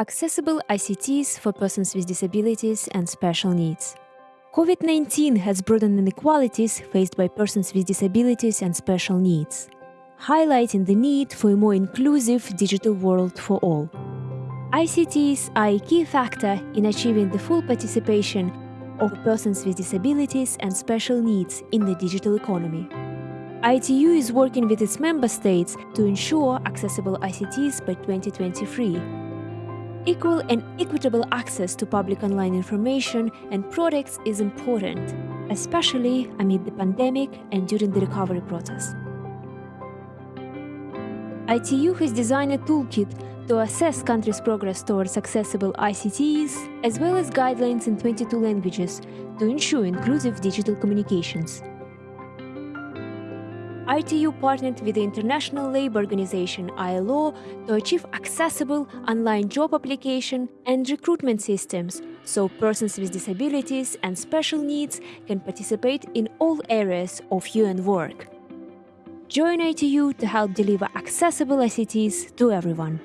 Accessible ICTs for persons with disabilities and special needs. COVID 19 has broadened inequalities faced by persons with disabilities and special needs, highlighting the need for a more inclusive digital world for all. ICTs are a key factor in achieving the full participation of persons with disabilities and special needs in the digital economy. ITU is working with its member states to ensure accessible ICTs by 2023. Equal and equitable access to public online information and products is important, especially amid the pandemic and during the recovery process. ITU has designed a toolkit to assess countries' progress towards accessible ICTs, as well as guidelines in 22 languages to ensure inclusive digital communications. ITU partnered with the International Labour Organization ILO to achieve accessible online job application and recruitment systems so persons with disabilities and special needs can participate in all areas of UN work. Join ITU to help deliver accessible ICTs to everyone.